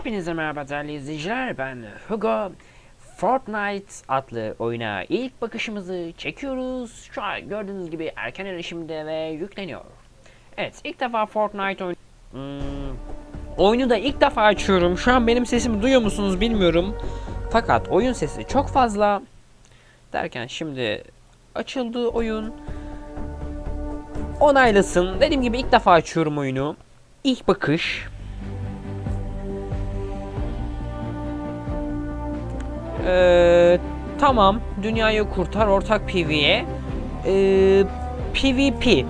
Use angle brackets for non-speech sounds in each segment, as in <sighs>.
Hepinize merhaba değerli izleyiciler. Ben Hugo. Fortnite adlı oyuna ilk bakışımızı çekiyoruz. Şu an gördüğünüz gibi erken erişimde ve yükleniyor. Evet ilk defa Fortnite oyun Hmm, Oyunu da ilk defa açıyorum. Şu an benim sesimi duyuyor musunuz bilmiyorum. Fakat oyun sesi çok fazla. Derken şimdi açıldı oyun. Onaylasın. Dediğim gibi ilk defa açıyorum oyunu. İlk bakış Ee, tamam. Dünyayı kurtar ortak PvE. Ee, PvP.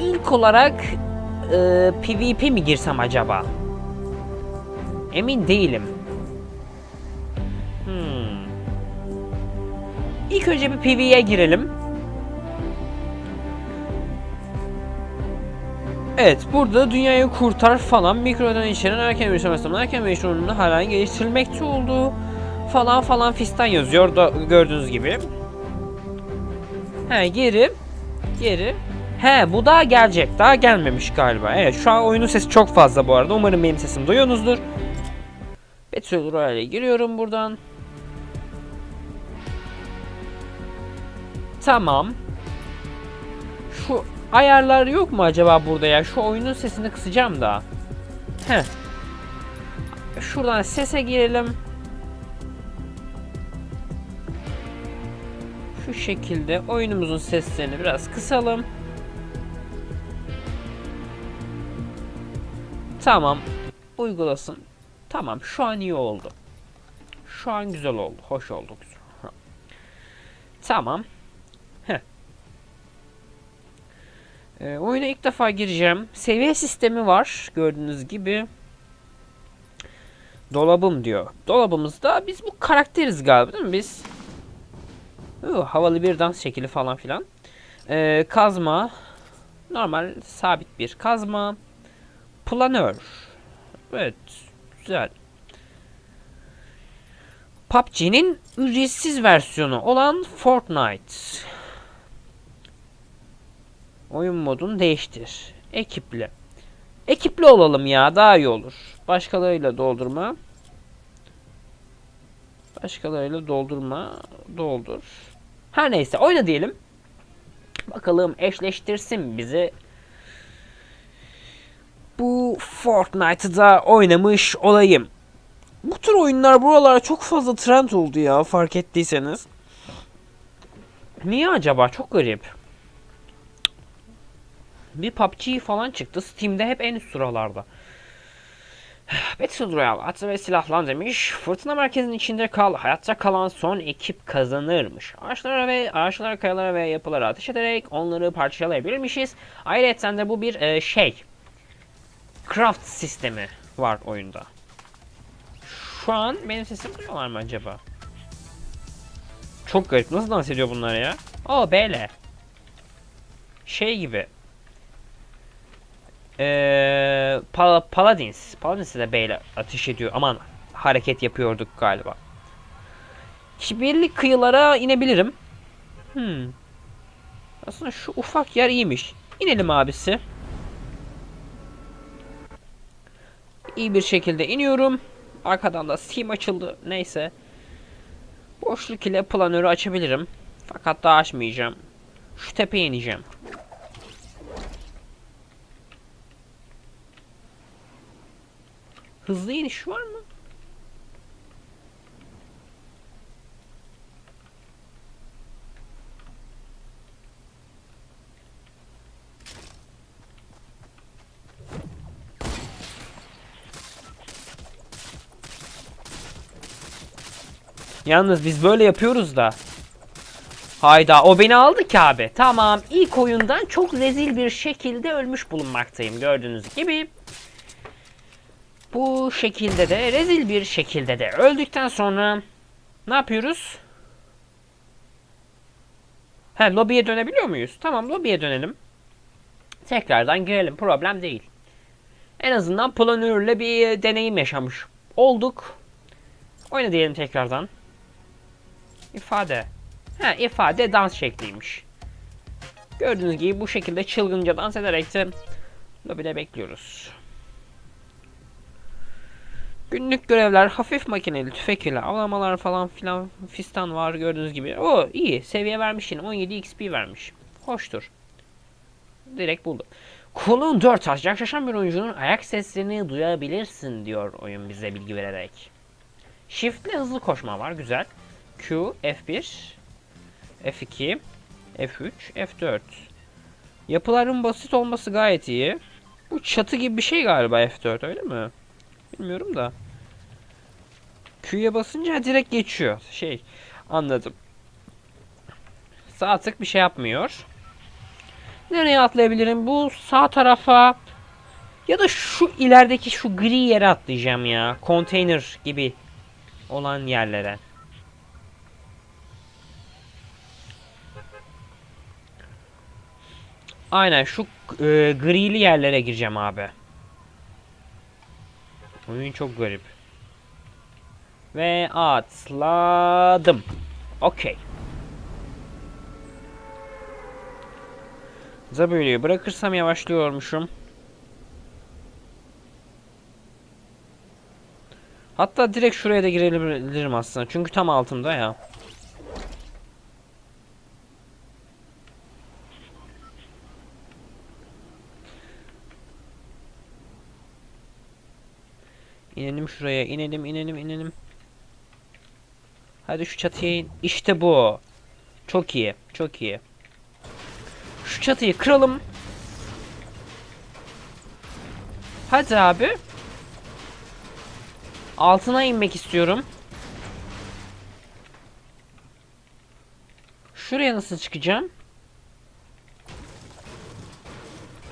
İlk olarak e, PvP mi girsem acaba? Emin değilim. Hmm. İlk önce bir PvE'ye girelim. Evet, burada dünyayı kurtar falan mikrodan içeren erken erişim sistemi erken erişim hala geliştirilmekte olduğu falan falan fistan yazıyor da gördüğünüz gibi. He geri geri. He bu daha gelecek. Daha gelmemiş galiba. Evet şu an oyunun sesi çok fazla bu arada. Umarım benim sesimi duyuyorsunuzdur. Battle Royale'e giriyorum buradan. Tamam. Şu ayarlar yok mu acaba burada ya? Şu oyunun sesini kısacağım da. Heh. Şuradan sese girelim. Şu şekilde oyunumuzun seslerini biraz kısalım. Tamam. Uygulasın. Tamam. Şu an iyi oldu. Şu an güzel oldu. Hoş oldu. Güzel. Tamam. E, oyuna ilk defa gireceğim. Seviye sistemi var gördüğünüz gibi. Dolabım diyor. Dolabımızda biz bu karakteriz galiba değil mi biz? Uh, havalı bir dans şekli falan filan. E, kazma. Normal sabit bir kazma. Planör. Evet. Güzel. PUBG'nin ücretsiz versiyonu olan Fortnite. Oyun modunu değiştir. Ekiple. Ekipli olalım ya daha iyi olur. Başkalarıyla doldurma. Başkalarıyla doldurma. Doldur. Her neyse oyna diyelim. Bakalım eşleştirsin bizi. Bu Fortnite'da oynamış olayım. Bu tür oyunlar buralara çok fazla trend oldu ya fark ettiyseniz. Niye acaba? Çok garip bir PUBG falan çıktı. Steam'de hep en üst sıralarda. <sighs> Battle Royale atı ve silahlan demiş. Fırtına merkezinin içinde kal. Hayatta kalan son ekip kazanırmış. Ağaçlara ve ağaçlara, kayalara ve yapılara ateş ederek onları parçalayabilirmişiz. Ayrıca de bu bir e, şey. Craft sistemi var oyunda. Şu an benim sesimi duyuyorlar mı acaba? Çok garip. Nasıl dans ediyor bunlar ya? O böyle. Şey gibi. Ee, Pal Paladins. Paladins de B ile ateş ediyor. Aman hareket yapıyorduk galiba. Kibirli kıyılara inebilirim. Hmm. Aslında şu ufak yer iyiymiş. İnelim abisi. İyi bir şekilde iniyorum. Arkadan da Steam açıldı. Neyse. Boşluk ile planörü açabilirim. Fakat daha açmayacağım. Şu tepeye ineceğim. Hızlı iniş var mı? Yalnız biz böyle yapıyoruz da. Hayda o beni aldı ki abi. Tamam ilk oyundan çok rezil bir şekilde ölmüş bulunmaktayım gördüğünüz gibi. Bu şekilde de rezil bir şekilde de öldükten sonra ne yapıyoruz? He lobiye dönebiliyor muyuz? Tamam lobiye dönelim. Tekrardan girelim problem değil. En azından planörle bir deneyim yaşamış olduk. Oyna diyelim tekrardan. İfade. Ha ifade dans şekliymiş. Gördüğünüz gibi bu şekilde çılgınca dans ederek de lobide bekliyoruz. Günlük görevler, hafif makineli tüfek ile avlamalar falan filan fistan var gördüğünüz gibi. O iyi. Seviye vermiş yine. 17 XP vermiş. Hoştur. Direkt buldum. Kolun 4 taş. Yaklaşan bir oyuncunun ayak seslerini duyabilirsin diyor oyun bize bilgi vererek. Shift ile hızlı koşma var. Güzel. Q, F1, F2, F3, F4. Yapıların basit olması gayet iyi. Bu çatı gibi bir şey galiba F4 öyle mi? Bilmiyorum da. Q'ya basınca direkt geçiyor. Şey anladım. Sağ tık bir şey yapmıyor. Nereye atlayabilirim? Bu sağ tarafa ya da şu ilerideki şu gri yere atlayacağım ya. Konteyner gibi olan yerlere. Aynen şu e, grili yerlere gireceğim abi. Oyun çok garip. Ve atladım. Okey. Zabuyu'yu bırakırsam yavaşlıyormuşum. Hatta direkt şuraya da girebilirim aslında. Çünkü tam altımda ya. İnelim şuraya. inelim inelim inelim. Hadi şu çatıya in. İşte bu. Çok iyi. Çok iyi. Şu çatıyı kıralım. Hadi abi. Altına inmek istiyorum. Şuraya nasıl çıkacağım?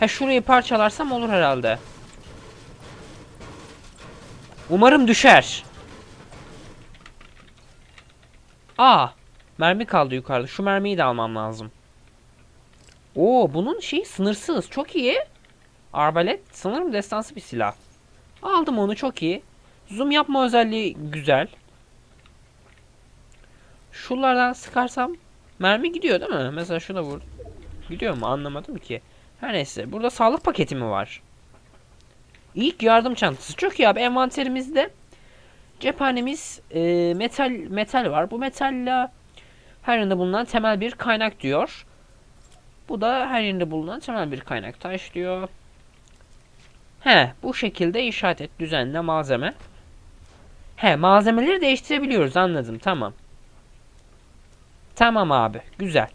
Ha şurayı parçalarsam olur herhalde. Umarım düşer. Aa, mermi kaldı yukarıda. Şu mermiyi de almam lazım. Oo, bunun şeyi sınırsız. Çok iyi. Arbalet sanırım destansı bir silah. Aldım onu çok iyi. Zoom yapma özelliği güzel. Şuralardan sıkarsam mermi gidiyor değil mi? Mesela şuna vur. Gidiyor mu? Anlamadım ki. Her neyse. Burada sağlık paketi mi var? İlk yardım çantası. Çok iyi abi. Envanterimizde cephanemiz e, metal metal var. Bu metalle her yerinde bulunan temel bir kaynak diyor. Bu da her yerinde bulunan temel bir kaynak. Taş diyor. He, bu şekilde işaret et düzenle malzeme. He, malzemeleri değiştirebiliyoruz anladım. Tamam. Tamam abi. Güzel.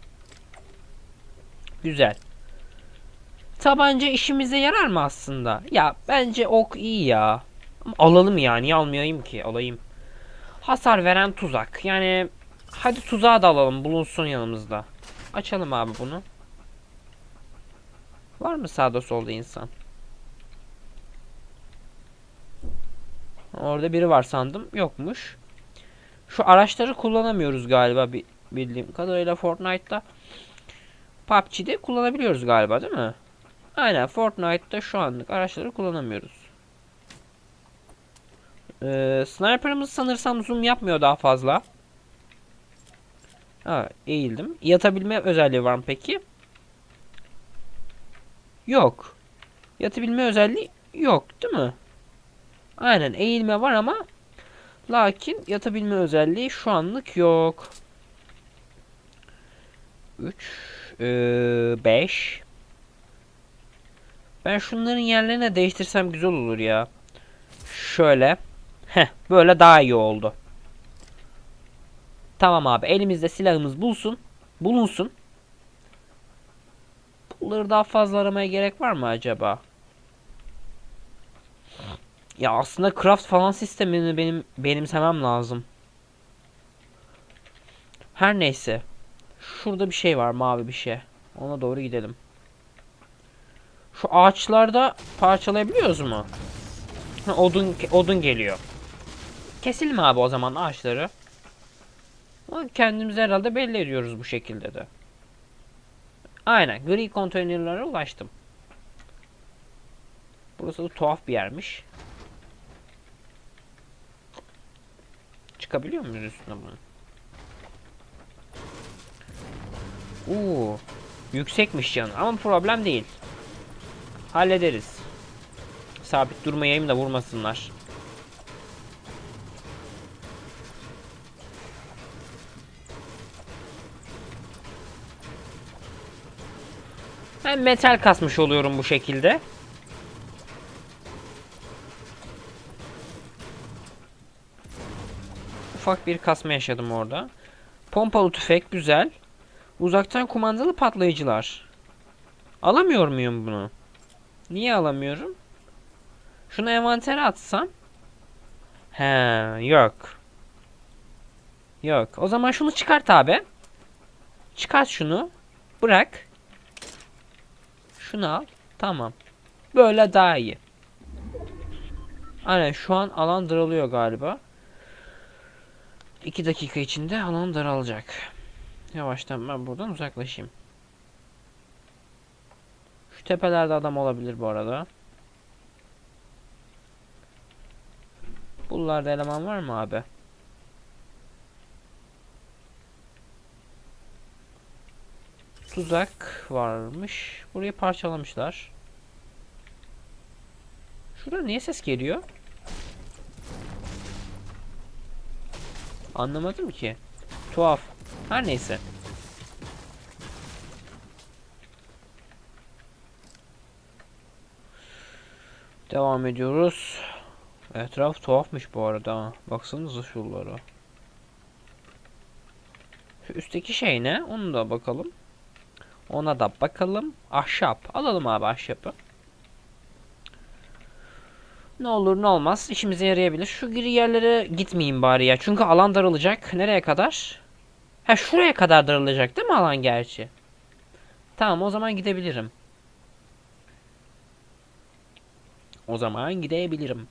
Güzel. Tabanca işimize yarar mı aslında? Ya bence ok iyi ya. Alalım ya. Niye almayayım ki? Alayım. Hasar veren tuzak. Yani hadi tuzağı da alalım. Bulunsun yanımızda. Açalım abi bunu. Var mı sağda solda insan? Orada biri var sandım. Yokmuş. Şu araçları kullanamıyoruz galiba bildiğim kadarıyla Fortnite'da. PUBG'de kullanabiliyoruz galiba değil mi? Aynen Fortnite'da şu anlık araçları kullanamıyoruz. Ee, sniper'ımız sanırsam zoom yapmıyor daha fazla. Ha, eğildim. Yatabilme özelliği var mı peki? Yok. Yatabilme özelliği yok değil mi? Aynen eğilme var ama lakin yatabilme özelliği şu anlık yok. 3 5 Ben şunların yerlerine değiştirsem güzel olur ya. Şöyle. Heh, böyle daha iyi oldu. Tamam abi elimizde silahımız bulsun. Bulunsun. Bunları daha fazla aramaya gerek var mı acaba? Ya aslında craft falan sistemini benim benimsemem lazım. Her neyse. Şurada bir şey var mavi bir şey. Ona doğru gidelim. Şu ağaçlarda parçalayabiliyoruz mu? Odun odun geliyor. Keselim abi o zaman ağaçları. Kendimizi herhalde belli ediyoruz bu şekilde de. Aynen gri konteynerlere ulaştım. Burası da tuhaf bir yermiş. Çıkabiliyor muyuz üstüne bunu? Uuu. Yüksekmiş canı ama problem değil. Hallederiz. Sabit durmayayım da vurmasınlar. Ben metal kasmış oluyorum bu şekilde. Ufak bir kasma yaşadım orada. Pompalı tüfek güzel. Uzaktan kumandalı patlayıcılar. Alamıyor muyum bunu? Niye alamıyorum? Şunu envantere atsam. He, yok. Yok. O zaman şunu çıkart abi. Çıkart şunu. Bırak. Şunu al. Tamam. Böyle daha iyi. Aynen şu an alan daralıyor galiba. 2 dakika içinde alan daralacak. Yavaştan ben buradan uzaklaşayım. Şu tepelerde adam olabilir bu arada. Buralarda eleman var mı abi? Tuzak varmış. Burayı parçalamışlar. Şurada niye ses geliyor? Anlamadım ki. Tuhaf. Her neyse. Devam ediyoruz. Etraf tuhafmış bu arada. Baksanıza şuralara. Şu üstteki şey ne? Onu da bakalım. Ona da bakalım. Ahşap. Alalım abi ahşapı. Ne olur ne olmaz. işimize yarayabilir. Şu gri yerlere gitmeyeyim bari ya. Çünkü alan daralacak. Nereye kadar? Ha şuraya kadar daralacak değil mi alan gerçi? Tamam o zaman gidebilirim. O zaman gidebilirim.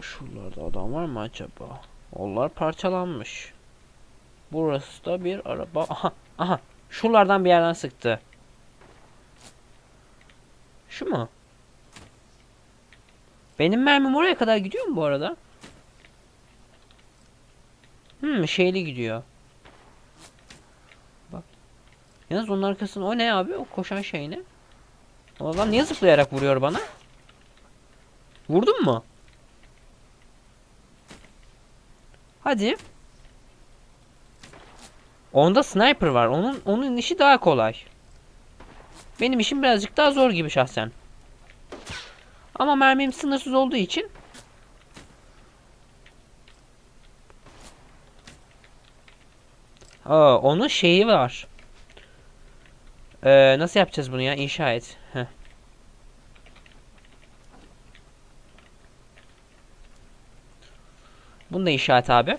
Şuralarda adam var mı acaba? Onlar parçalanmış. Burası da bir araba. Aha, aha. Şuralardan bir yerden sıktı. Şu mu? Benim mermim oraya kadar gidiyor mu bu arada? Hmm, şeyli gidiyor. Bak. Yalnız onun arkasında o ne abi? O koşan şey ne? Adam niye zıplayarak vuruyor bana? Vurdun mu? Hadi. Onda sniper var. Onun onun işi daha kolay. Benim işim birazcık daha zor gibi şahsen. Ama mermim sınırsız olduğu için Aa, onun şeyi var. Ee, nasıl yapacağız bunu ya? İnşa et. Heh. Bunu da inşa et abi.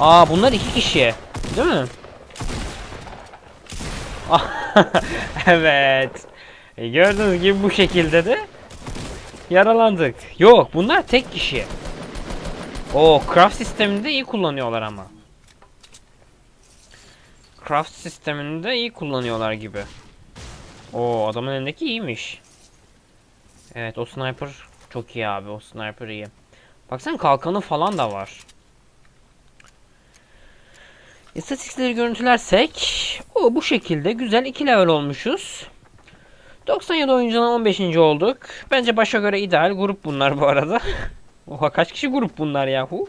Aa bunlar iki kişi. Değil mi? <laughs> evet. E, gördüğünüz gibi bu şekilde de yaralandık. Yok bunlar tek kişi. O craft sistemini de iyi kullanıyorlar ama. Craft sistemini de iyi kullanıyorlar gibi. O adamın elindeki iyiymiş. Evet o sniper çok iyi abi o sniper iyi. Baksana kalkanı falan da var. İstatistikleri görüntülersek o bu şekilde güzel 2 level olmuşuz. 97 oyuncudan 15. olduk. Bence başa göre ideal grup bunlar bu arada. <laughs> Oha kaç kişi grup bunlar yahu?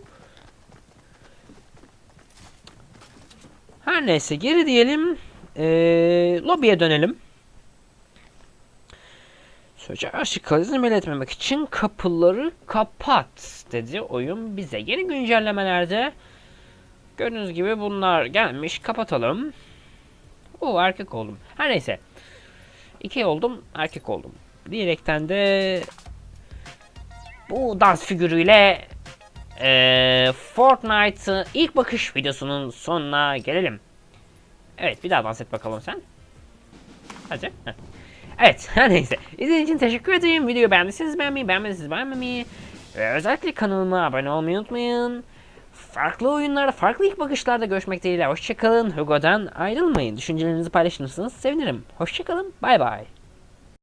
Her neyse geri diyelim. Ee, lobiye dönelim. Sözce aşık kalizm etmemek için kapıları kapat dedi oyun bize. Yeni güncellemelerde gördüğünüz gibi bunlar gelmiş. Kapatalım. O erkek oldum. Her neyse. İki oldum, erkek oldum. Diyerekten de bu dans figürüyle e, Fortnite ilk bakış videosunun sonuna gelelim. Evet bir daha dans et bakalım sen. Hadi. Evet <laughs> her neyse. İzlediğiniz için teşekkür ederim. Videoyu beğendiyseniz beğenmeyi, beğenmediyseniz beğenmemeyi ve özellikle kanalıma abone olmayı unutmayın. Farklı oyunlarda, farklı ilk bakışlarda görüşmek dileğiyle. Hoşçakalın. Hugo'dan ayrılmayın. Düşüncelerinizi paylaşırsanız sevinirim. Hoşçakalın. Bay bay.